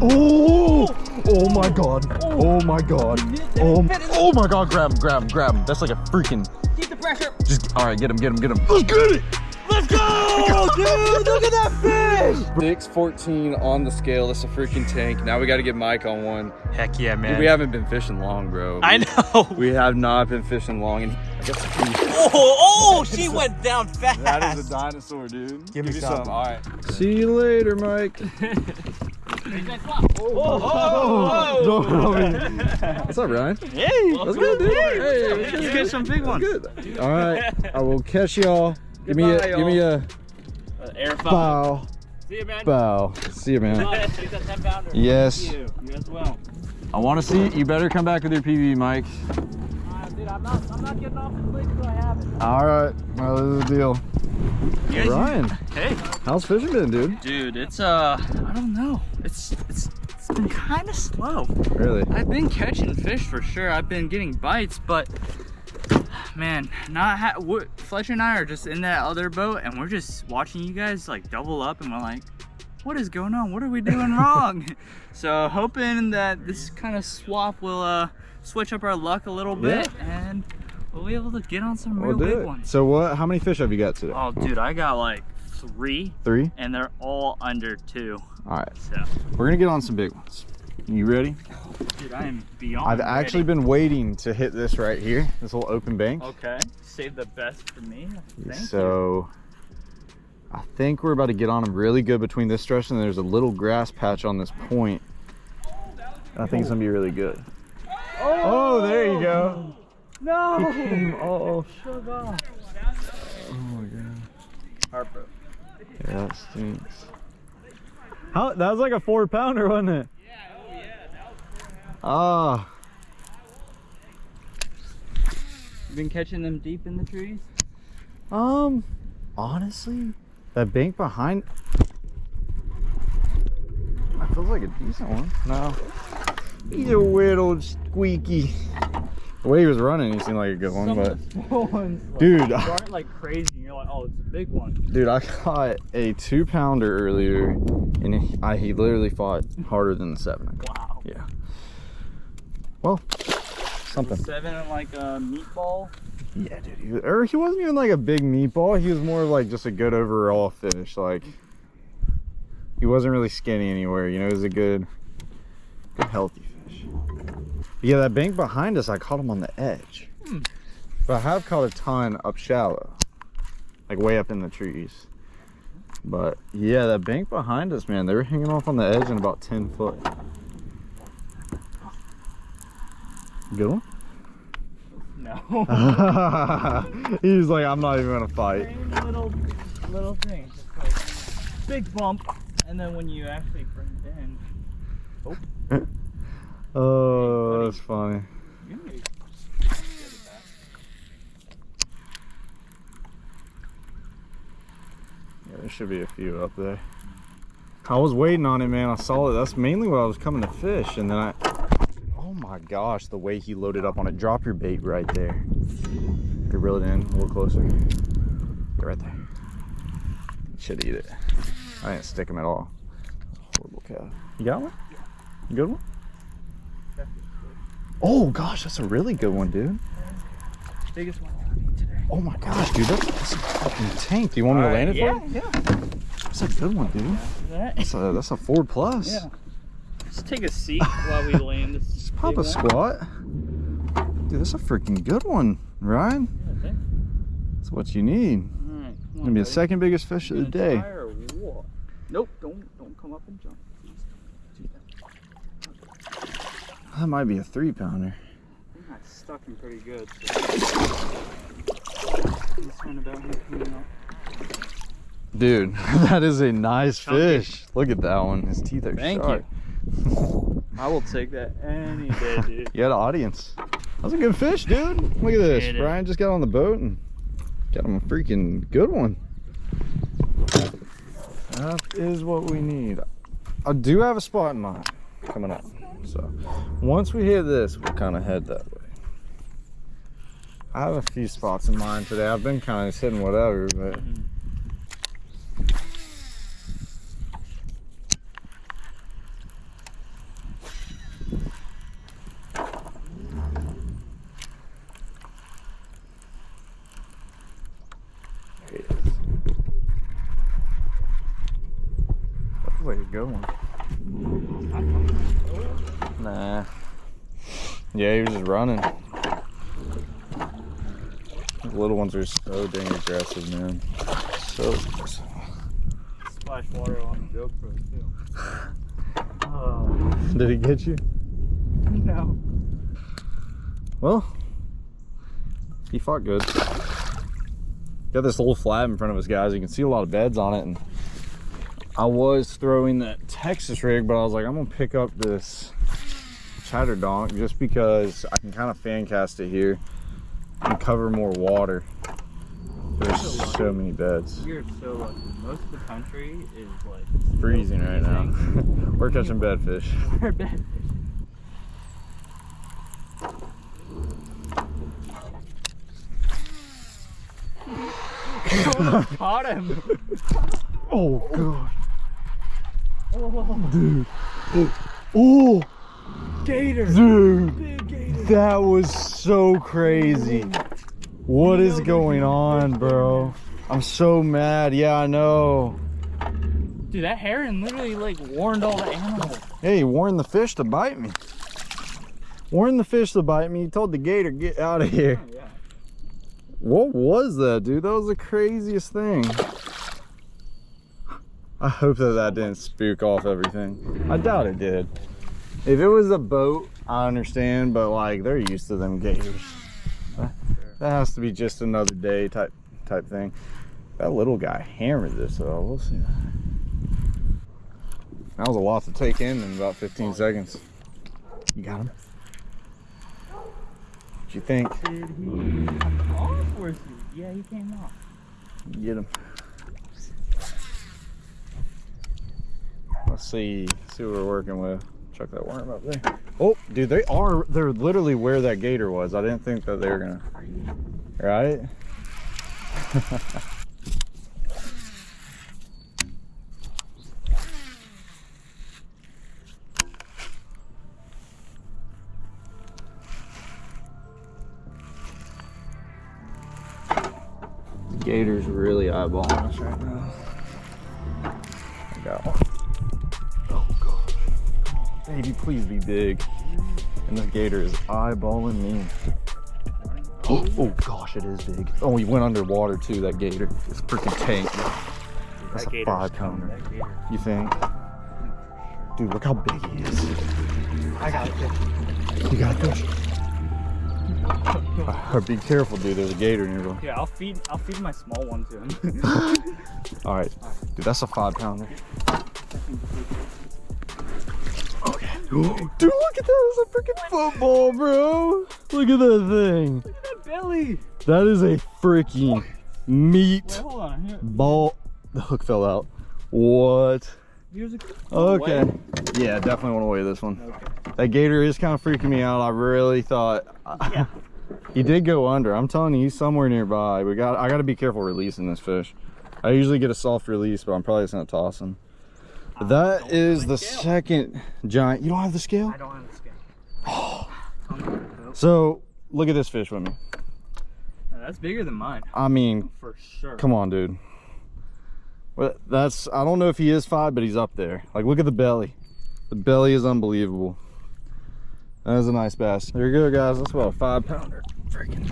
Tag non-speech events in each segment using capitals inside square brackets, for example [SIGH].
Oh! oh! Oh my god. Oh, oh my god. Oh, um, oh my god, grab him, grab him, grab him. That's like a freaking. Keep the pressure. Just, all right, get him, get him, get him. Let's get it! Let's go, [LAUGHS] dude! Look at that fish! 614 on the scale. That's a freaking tank. Now we got to get Mike on one. Heck yeah, man. We haven't been fishing long, bro. I know. [LAUGHS] We have not been fishing long. And Oh, oh, she went down fast. that is a dinosaur, dude. Give me some. All right. See you later, Mike. [LAUGHS] Oh, What's up, Ryan? Hey, That's good, dude. Hey, Let's get some big ones. Good. All right. I will catch y'all. Give me a, give me a Uh, air bow, See you, man. bow. See you, man. Bye. Take that 10 pounder. Yes. You. You as well. I want to see. You better come back with your PB, Mike. Uh, dude, I'm not, I'm not getting off the lake until I have it. All right. Well, this is the deal. Guys- Ryan, Hey, how's fishing been, dude? dude, it's uh, I don't know. It's it's it's been kind of slow. Really? I've been catching fish for sure. I've been getting bites, but man, not ha- Fletcher and I are just in that other boat, and we're just watching you guys like double up, and we're like, what is going on? What are we doing [LAUGHS] wrong? so hoping that this kind of swap will uh switch up our luck a little bit, and we'll be able to get on some real We'll big it. ones. So what? How many fish have you got today? Oh, dude, I got like three, Three. and they're all under two. All right. So, We're gonna get on some big ones. You ready? dude, I am beyond. I've actually been waiting to hit this right here, this little open bank. Okay, save the best for me. Thank you. so I think we're about to get on them really good between this stretch and there's a little grass patch on this point. I think it's gonna be really good. Oh, oh there you go. No! Came off. Sugar. Oh my god. Harper. Yeah, that stinks. How that was like a four pounder, wasn't it? Yeah, oh yeah. that was. Ah, You been catching them deep in the trees? um, honestly, that bank behind. That feels like a decent one. No, he's a weird old squeaky. The way he was running, he seemed like a good one, but of [LAUGHS] the small Dude. aren't like crazy. And you're like, oh, it's a big one. dude, I caught a two pounder earlier, and he, I, he literally fought harder than the seven. Wow. Yeah. Well, something. Seven and like a meatball. Yeah, dude. He, or he wasn't even like a big meatball. He was more like just a good overall fish. Like he wasn't really skinny anywhere. You know, he was a good, good healthy. Yeah, that bank behind us, I caught him on the edge. Hmm. But I have caught a ton up shallow, like way up in the trees. But yeah, that bank behind us, man, they were hanging off on the edge in about 10 foot. Good one? No. [LAUGHS] He's like, I'm not even gonna fight. Little little thing. Just like big bump, and then when you actually bring it in, Oh, [LAUGHS] Oh, that's funny. Yeah, there should be a few up there. I was waiting on it, man. I saw it. That's mainly what I was coming to fish, and then I. Oh my gosh, the way he loaded up on it. Drop your bait right there. You reel it in a little closer. Yeah, right there. Should eat it. I didn't stick him at all. Horrible cat. You got one? Good one? Oh gosh, that's a really good one, dude. biggest one today. Oh my gosh, dude, that's, that's a fucking tank. Do you want me to land it for yeah, you? yeah. That's a good one, dude. That- That's a, that's a Ford Plus. Yeah. Just take a seat while we land this. [LAUGHS] Just pop a one. squat. Dude, that's a freaking good one, Ryan. Yeah. That's what you need. All right, come Gonna on, be the second biggest fish of the day. try or what? Nope, don't don't come up and jump. Please don't do that. Might be a three pounder. I think that's stuck in pretty good. So. He's kind about him coming up. Dude, [LAUGHS] that is a nice Chunky. fish. Look at that one. His teeth are Thank sharp. [LAUGHS] I will take that any day, dude. [LAUGHS] You had an audience. That's a good fish, dude. Look at this. Brian just got on the boat and got him a freaking good one. That is what we need. I do have a spot in mind coming up. So once we hit this, we'll kind of head that way. I have a few spots in mind today. I've been kind of just hitting whatever, but way you're going. Nah. Yeah, he was just running. The little ones are so dang aggressive, man. So aggressive. Splash water on the GoPro too. [LAUGHS] Oh Did he get you? no. Well, he fought good. Got this little flab in front of us, guys. You can see a lot of beds on it. And I was throwing that Texas rig, but I was like, I'm gonna pick up this chatter donk just because I can kind of fan cast it here and cover more water. There's so many beds. You're so lucky. Most of the country is like Freezing right now. [LAUGHS] We're catching bedfish. [LAUGHS] We're bad. [LAUGHS] Caught him. Oh god, Oh, dude. Oh, oh. Gator. dude. Big gator. That was so crazy. What is going on, bro? I'm so mad. Yeah, I know. Dude, that heron literally like warned all the animals. Hey, you warned the fish to bite me. Warned the fish to bite me. He told the gator, get out of here. Oh, [LAUGHS] yeah. What was that, dude? That was the craziest thing. I hope that that didn't spook off everything. I doubt it did. If it was a boat, I understand, but like they're used to them gators. That, that has to be just another day type type thing. That little guy hammered this though. We'll see. That was a lot to take in in about 15 seconds. You got him? What you think? Did he off or is he? Yeah, he came off. Get him. Let's see, see what we're working with. Check that worm up there. Oh, dude, they are, they're literally where that gator was. I didn't think that they were gonna, right? [LAUGHS] Gator's really eyeballing us right now. I got one. Gosh. Baby, please be big. And this gator is eyeballing me. [GASPS] Oh, oh gosh, it is big. Oh, he went underwater too, that gator. It's freaking tank. That's a five pounder. You think? Dude, look how big he is. I got it. You got a fish. [LAUGHS] Uh, be careful, dude. There's a gator nearby. Yeah, I'll feed. I'll feed my small one to him. [LAUGHS] All right, dude, that's a five pounder. [GASPS] Dude, look at that. It's a freaking football, bro. Look at that thing. Look at that belly. That is a freaking meat Wait, hold on. Here, ball. The hook fell out. What? Okay. Yeah, definitely want to weigh this one. Okay. That gator is kind of freaking me out. I really thought Yeah. [LAUGHS] he did go under. I'm telling you, he's somewhere nearby. We got. I got to be careful releasing this fish. I usually get a soft release, but I'm probably just gonna toss him. But that is the second giant. You don't have the scale? I don't have the scale. Nope. [GASPS] So look at this fish with me. No, That's bigger than mine. I mean, oh, For sure. come on, dude. Well, that's. I don't know if he is five, but he's up there. Like, look at the belly. The belly is unbelievable. That is a nice bass. There you go, guys. That's about a five pounder. Freaking.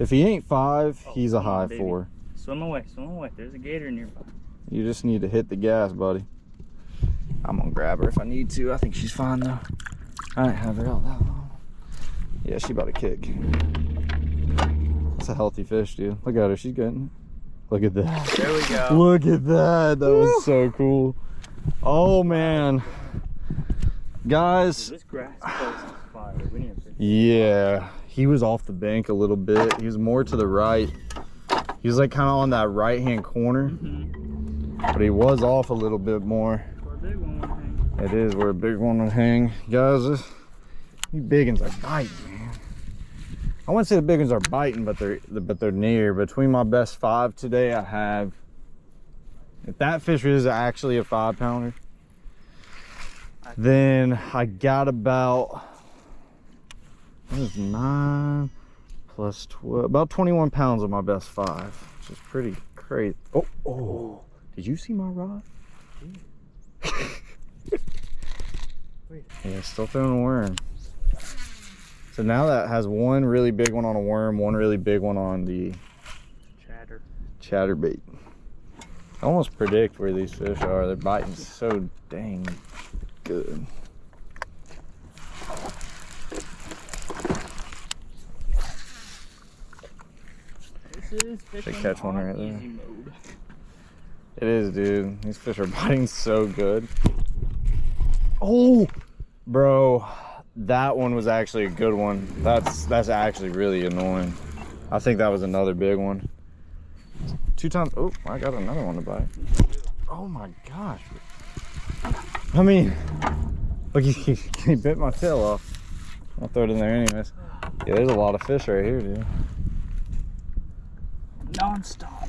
If he ain't five, Oh, he's a high baby. four. Swim away. Swim away. There's a gator nearby. You just need to hit the gas, buddy. I'm gonna grab her if I need to. I think she's fine though. I didn't have her out that long. Yeah, she about to kick. That's a healthy fish, dude. Look at her. She's getting it. Look at that. There we go. [LAUGHS] Look at that. That was so cool. Oh man. Guys, This grass fire. We need a yeah. He was off the bank a little bit. He was more to the right. He was like kind of on that right hand corner, Mm-hmm. but he was off a little bit more. Big one, I think. It is where a big one would hang. Guys, this, these big ones are biting, man. I wouldn't say the big ones are biting, but they're but they're near. Between my best five today, I have. If that fish is actually a five pounder, then I got about what is nine plus twelve, about twenty-one pounds of my best five, which is pretty crazy. Oh, oh! Did you see my rod? yeah, still throwing a worm. So now that has one really big one on a worm, one really big one on the Chatter. chatterbait. I almost predict where these fish are. They're biting so dang good. This is fishing catch one on right there. It is, dude. These fish are [LAUGHS] biting so good. Oh, bro, that one was actually a good one. That's that's actually really annoying. I think that was another big one. Two times. Oh, I got another one to bite. Oh my gosh. I mean, look, he, he bit my tail off. I'll throw it in there anyways. Yeah, there's a lot of fish right here, dude. Non-stop.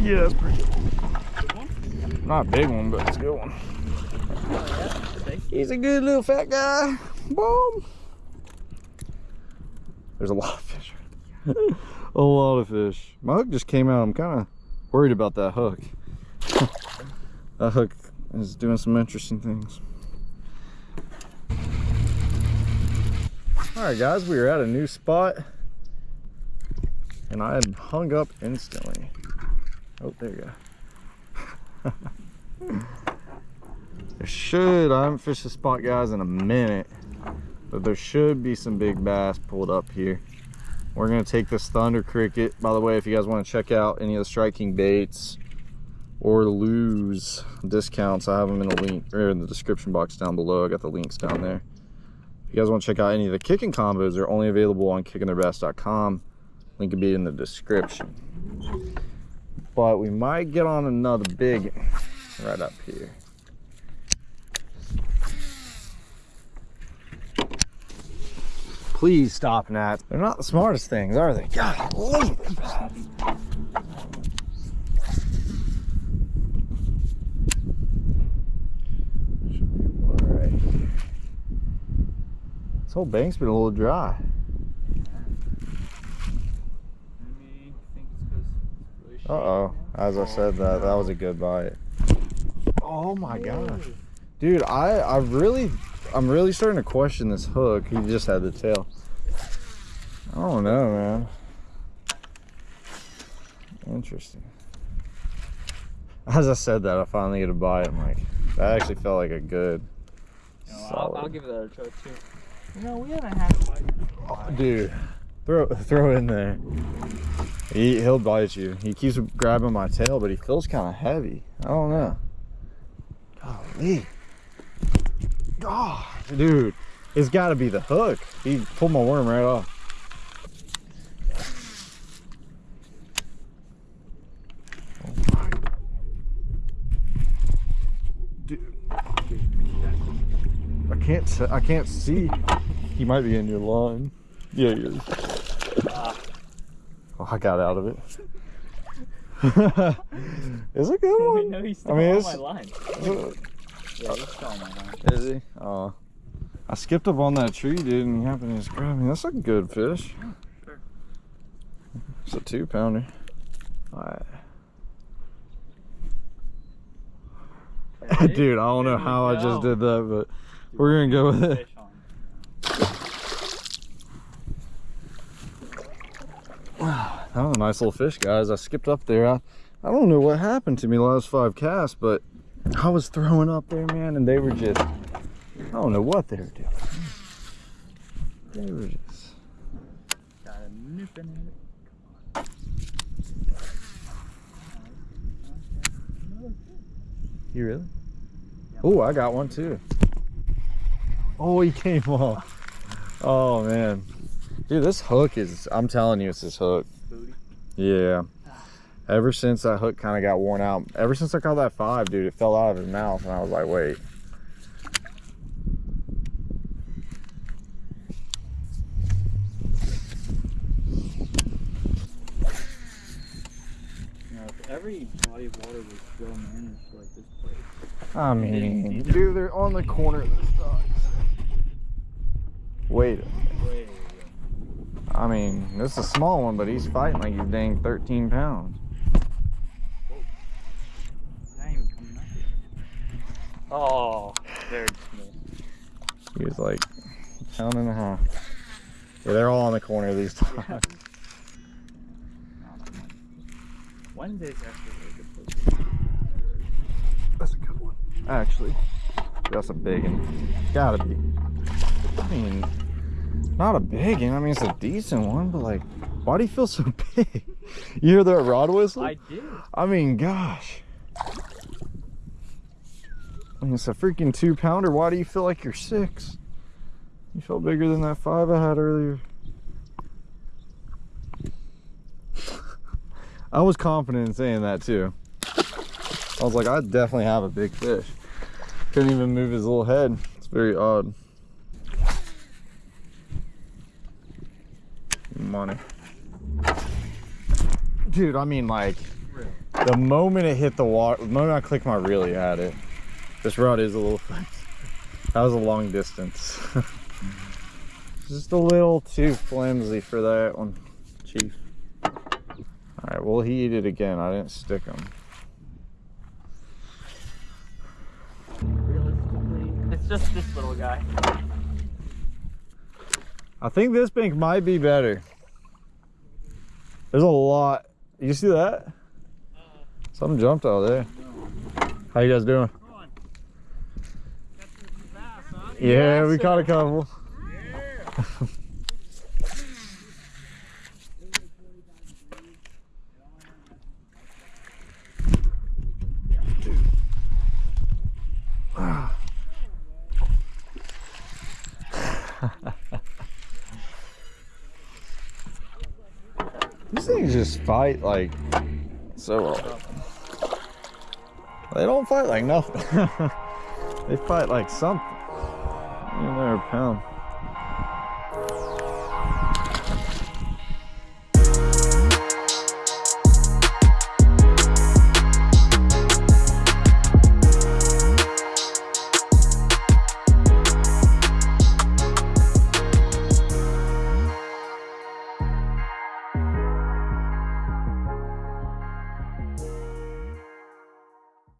Yeah, that's pretty good. Not a big one, but it's a good one. He's a good little fat guy. Boom. There's a lot of fish. [LAUGHS] a lot of fish. My hook just came out. I'm kind of worried about that hook. [LAUGHS] that hook is doing some interesting things. All right, guys, we are at a new spot. And I had hung up instantly. Oh, there you go. [LAUGHS] there should, I haven't fished the spot, guys, in a minute. But there should be some big bass pulled up here. We're gonna take this Thunder Cricket. By the way, if you guys wanna check out any of the Strike King baits or lose discounts, I have them in the link, or in the description box down below. I got the links down there. If you guys wanna check out any of the kicking combos, they're only available on kickingtheirbass.com. Link will be in the description but we might get on another big right up here. Please stop, Nat. They're not the smartest things, are they? God, This whole bank's been a little dry. Uh-oh. As I said that, that was a good bite. Oh my gosh. Dude, I, I really, I'm really starting to question this hook. He just had the tail. I don't know, man. Interesting. As I said that, I finally get a bite. I'm like, that actually felt like a good, you know, I'll, I'll, give that a try too. You know, we haven't had a bite. Oh, dude, throw, [LAUGHS] throw in there. He, he'll bite you. He keeps grabbing my tail, but he feels kind of heavy. I don't know. Golly. God, dude, it's got to be the hook. He pulled my worm right off. Oh dude. I can't. I can't see. He might be in your line. Yeah, he is. I got out of it. [LAUGHS] it's a good [LAUGHS] one. no, he's still I mean, on my line. yeah, he's still on my line. Is he? Oh. I skipped up on that tree, dude, and he happened to just grab me. That's a good fish. Sure. It's a two pounder. Alright. [LAUGHS] dude, I don't know how I just did that, but we're gonna go with it. That was a nice little fish, guys. I skipped up there. I, I don't know what happened to me last five casts, but I was throwing up there, man, and they were just, I don't know what they were doing. They were just. Got a nip in it. You really? Oh, I got one too. Oh, he came off. Oh, man. Dude, this hook is, I'm telling you, it's this hook. Yeah. Ever since that hook kind of got worn out, ever since I caught that five, dude, it fell out of his mouth, and I was like, wait. every body of water was well managed like this place. I mean, dude, they're on the corner of the docks. Wait Wait. I mean, this is a small one, but he's fighting like he's dang 13 pounds. Oh. He was like a pound and a half. Yeah, they're all on the corner these times. Yeah. Wednesday's actually a really good place. That's a good one. Actually, that's a big one. Gotta be. I mean, not a big one. I mean, it's a decent one, but like, why do you feel so [LAUGHS] big? You hear that rod whistle? I did. I mean, gosh. I mean, it's a freaking two pounder. Why do you feel like you're six? You felt bigger than that five I had earlier. [LAUGHS] I was confident in saying that too. I was like, I definitely have a big fish. Couldn't even move his little head. It's very odd. Money. Dude, I mean like the moment it hit the water, the moment I clicked my reel, you had it. This rod is a little, [LAUGHS] that was a long distance. [LAUGHS] Just a little too flimsy for that one, Chief. All right, well, he ate it again. I didn't stick him. It's just this little guy. I think this bank might be better. There's a lot. You see that? Something jumped out there. How you guys doing? Yeah, we caught a couple. These [LAUGHS] things just fight like so. They don't fight like nothing. [LAUGHS] they fight like something. You know, pound.